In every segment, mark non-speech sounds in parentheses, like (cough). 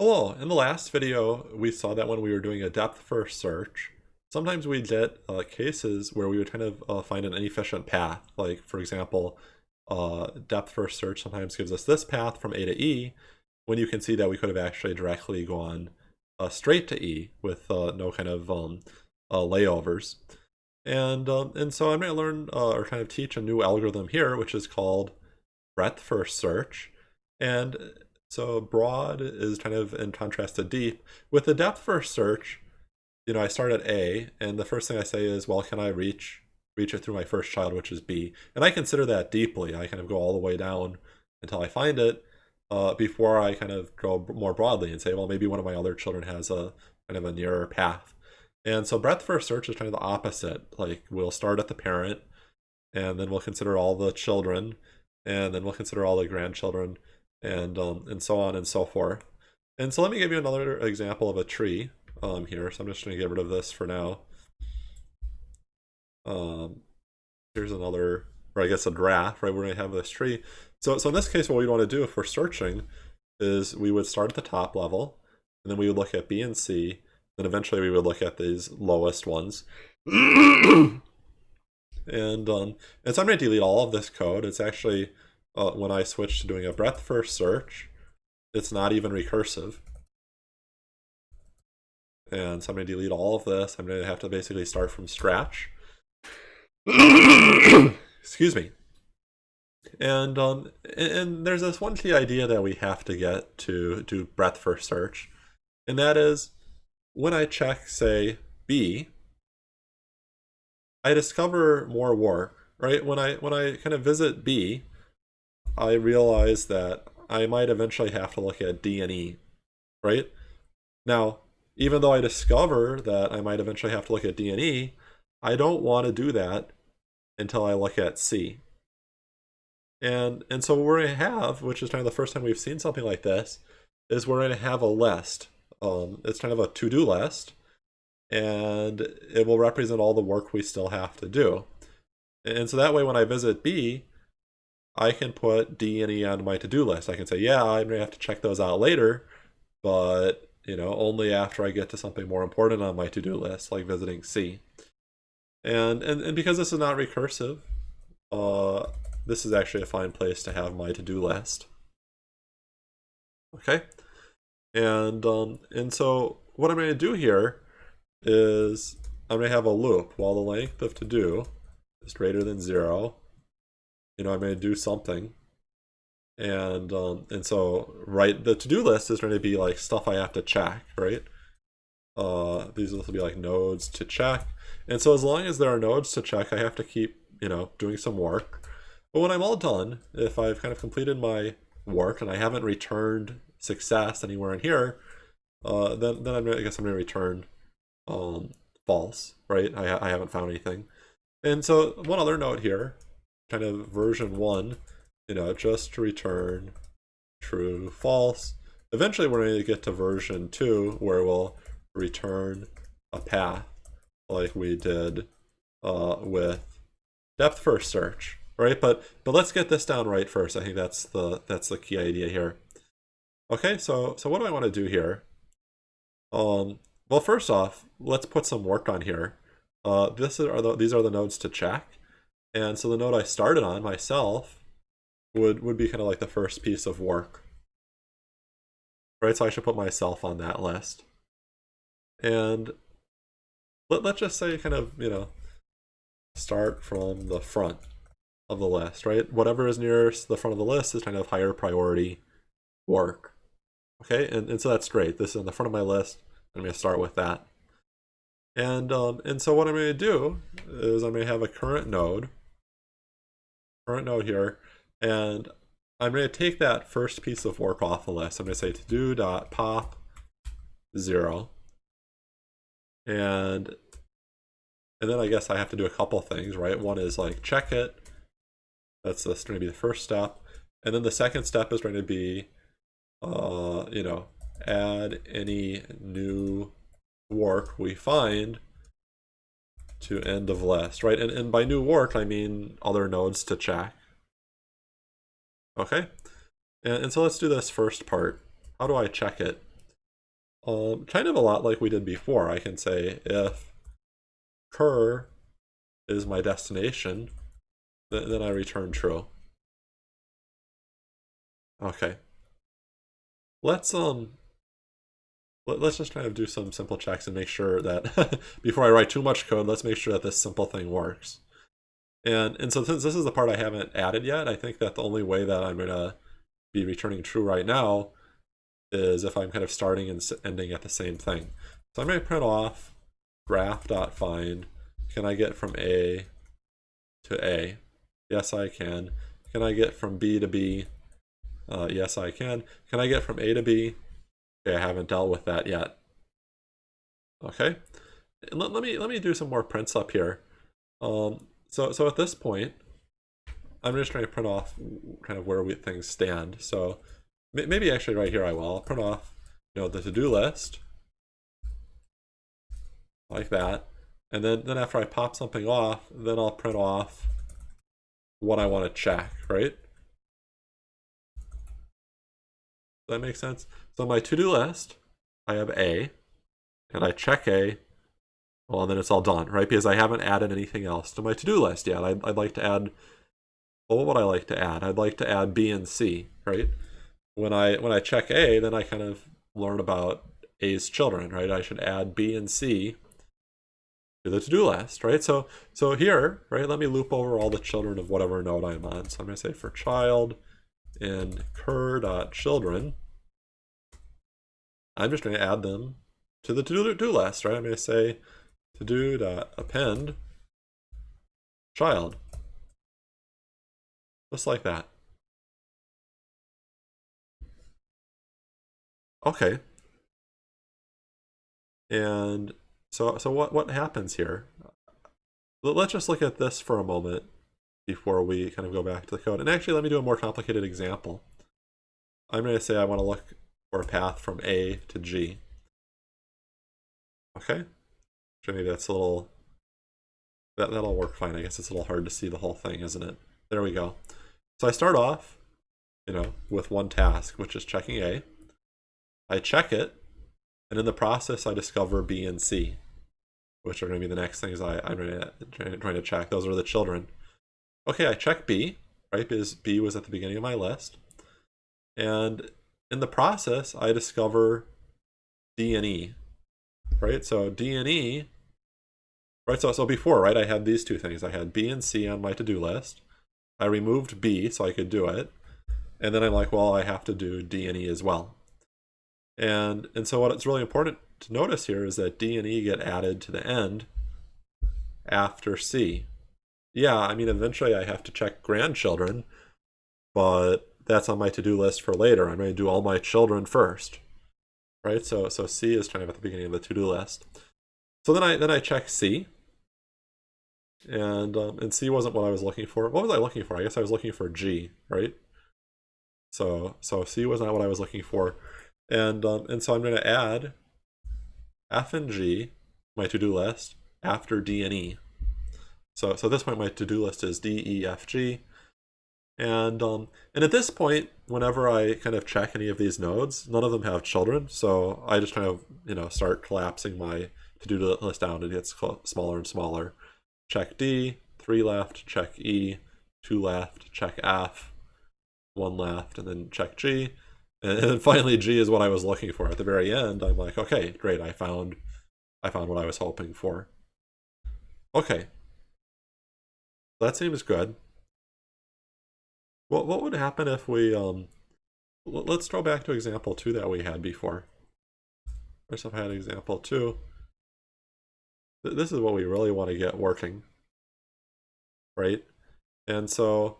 Hello, in the last video we saw that when we were doing a depth first search, sometimes we get uh, cases where we would kind of uh, find an inefficient path. Like for example, uh, depth first search sometimes gives us this path from A to E, when you can see that we could have actually directly gone uh, straight to E with uh, no kind of um, uh, layovers. And, um, and so I'm going to learn or kind of teach a new algorithm here, which is called breadth first search. And so broad is kind of in contrast to deep. With the depth first search, you know, I start at A, and the first thing I say is, well, can I reach reach it through my first child, which is B? And I consider that deeply. I kind of go all the way down until I find it uh, before I kind of go more broadly and say, well, maybe one of my other children has a kind of a nearer path. And so breadth first search is kind of the opposite. Like we'll start at the parent, and then we'll consider all the children, and then we'll consider all the grandchildren, and um, and so on and so forth. And so let me give you another example of a tree um, here. So I'm just going to get rid of this for now. Um, here's another, or I guess a graph, right? We're going to have this tree. So, so in this case, what we want to do if we're searching is we would start at the top level, and then we would look at B and C, and eventually we would look at these lowest ones. (coughs) and, um, and so I'm going to delete all of this code. It's actually uh, when I switch to doing a breadth first search, it's not even recursive. And so I'm going to delete all of this. I'm going to have to basically start from scratch. (coughs) Excuse me. And um, and there's this one key idea that we have to get to do breadth first search, and that is when I check, say, B, I discover more work, right? When I when I kind of visit B, I realize that I might eventually have to look at D and E, right? Now, even though I discover that I might eventually have to look at D and E, I don't want to do that until I look at C. And and so what we're going to have, which is kind of the first time we've seen something like this, is we're going to have a list. Um, it's kind of a to-do list, and it will represent all the work we still have to do. And so that way when I visit B, I can put D and E on my to-do list. I can say, yeah, I'm to have to check those out later, but you know, only after I get to something more important on my to-do list, like visiting C. And, and, and because this is not recursive, uh, this is actually a fine place to have my to-do list. Okay, and um, and so what I'm to do here is I'm to have a loop while the length of to-do is greater than zero you know, I'm going to do something. And um, and so, right, the to-do list is going to be like stuff I have to check, right? Uh, these will be like nodes to check. And so as long as there are nodes to check, I have to keep, you know, doing some work. But when I'm all done, if I've kind of completed my work and I haven't returned success anywhere in here, uh, then, then I'm, I guess I'm going to return um, false, right? I, I haven't found anything. And so one other note here kind of version one, you know, just to return true, false. Eventually we're going to get to version two where we'll return a path like we did uh, with depth first search, right? But but let's get this down right first. I think that's the that's the key idea here. Okay, so so what do I want to do here? Um, well, first off, let's put some work on here. Uh, this are the, these are the nodes to check. And so the node I started on myself would, would be kind of like the first piece of work. Right, so I should put myself on that list. And let, let's just say kind of, you know, start from the front of the list, right? Whatever is nearest the front of the list is kind of higher priority work. Okay, and, and so that's great. This is on the front of my list. I'm going to start with that. And, um, and so what I'm going to do is going to have a current node current node here, and I'm going to take that first piece of work off the list. I'm going to say to do dot pop zero, and and then I guess I have to do a couple things, right? One is like check it. That's just going to be the first step, and then the second step is going to be, uh, you know, add any new work we find to end of list, right? And, and by new work, I mean other nodes to check. Okay, and, and so let's do this first part. How do I check it? um, kind of a lot like we did before. I can say if cur is my destination, then, then I return true. Okay. Let's um let, us just kind of do some simple checks and make sure that (laughs) before I write too much code, let's make sure that this simple thing works. And and so since this is the part I haven't added yet, I think that the only way that I'm gonna be returning true right now is if I'm kind of starting and ending at the same thing. So I'm going to print off graph.find. Can I get from A to A? Yes, I can. Can I get from B to B? Uh, yes, I can. Can I get from A to B? Okay, I haven't dealt with that yet. Okay, let, let me let me do some more prints up here. Um, so so at this point, I'm just trying to print off kind of where we things stand. So maybe actually right here I will. I'll print off, you know, the to-do list like that. And then, then after I pop something off, then I'll print off what I want to check, right? That make sense? So my to-do list, I have A, and I check A, well, then it's all done, right? Because I haven't added anything else to my to-do list yet. I'd, I'd like to add, well, what would I like to add? I'd like to add B and C, right? when I when I check A, then I kind of learn about A's children, right? I should add B and C to the to-do list, right? So so here, right, let me loop over all the children of whatever node I'm on. So I'm gonna say for child in cur.children, I'm just gonna add them to the to-do list, right? I'm gonna say to-do.append child. Just like that. Okay. And so so what what happens here? Let's just look at this for a moment before we kind of go back to the code. And actually, let me do a more complicated example. I'm going to say I want to look for a path from A to G. Okay? Maybe that's a little... That, that'll work fine. I guess it's a little hard to see the whole thing, isn't it? There we go. So I start off, you know, with one task, which is checking A. I check it, and in the process, I discover B and C, which are going to be the next things I, I'm trying to check. Those are the children. Okay, I check B, right, because B was at the beginning of my list. And in the process, I discover D and E, right? So D and E, right? So, so before, right, I had these two things. I had B and C on my to-do list. I removed B so I could do it. And then I'm like, well, I have to do D and E as well. And, and so what's really important to notice here is that D and E get added to the end after C. Yeah, I mean, eventually I have to check grandchildren, but that's on my to-do list for later. I'm going to do all my children first, right? So, so C is kind of at the beginning of the to-do list. So then I then I check C, and um, and C wasn't what I was looking for. What was I looking for? I guess I was looking for G, right? So so C was not what I was looking for. And, um, and so I'm going to add F and G, my to-do list, after D and E. So, so at this point, my to-do list is D, E, F, G. And, um, and at this point, whenever I kind of check any of these nodes, none of them have children. So I just kind of, you know, start collapsing my to-do list down. And it gets smaller and smaller. Check D, three left, check E, two left, check F, one left, and then check G. And then finally G is what I was looking for. At the very end, I'm like, okay, great, I found I found what I was hoping for. Okay. That seems good. What what would happen if we um let's throw back to example two that we had before. First if I had example two. This is what we really want to get working. Right? And so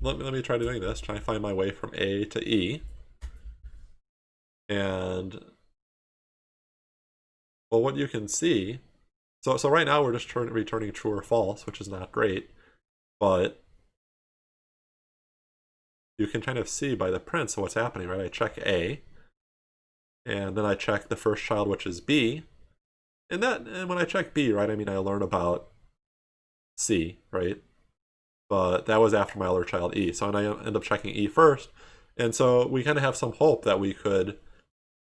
let me, let me try doing this, try and find my way from A to E. And well, what you can see, so so right now we're just turn, returning true or false, which is not great, but you can kind of see by the print so what's happening, right? I check A, and then I check the first child, which is B, and that and when I check B, right, I mean I learn about C, right? But that was after my other child E, so and I end up checking E first, and so we kind of have some hope that we could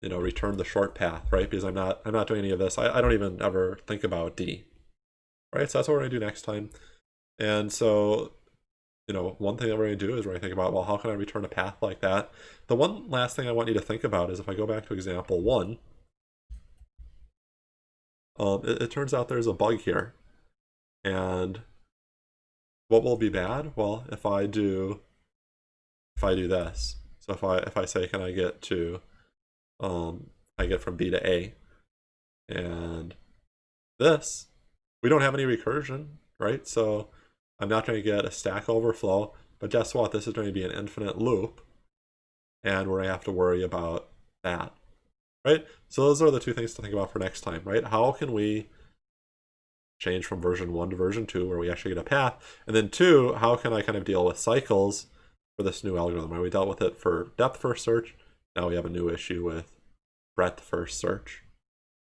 you know, return the short path, right? Because I'm not, I'm not doing any of this. I, I don't even ever think about D, right? So that's what we're gonna do next time. And so, you know, one thing that we're gonna do is we're gonna think about, well, how can I return a path like that? The one last thing I want you to think about is if I go back to example one, um, it, it turns out there's a bug here. And what will be bad? Well, if I do, if I do this, so if I if I say, can I get to, um, I get from B to A, and this, we don't have any recursion, right? So I'm not going to get a stack overflow, but guess what? This is going to be an infinite loop, and we're going to have to worry about that, right? So those are the two things to think about for next time, right? How can we change from version 1 to version 2 where we actually get a path? And then 2, how can I kind of deal with cycles for this new algorithm? Right? We dealt with it for depth first search. Now we have a new issue with breadth first search.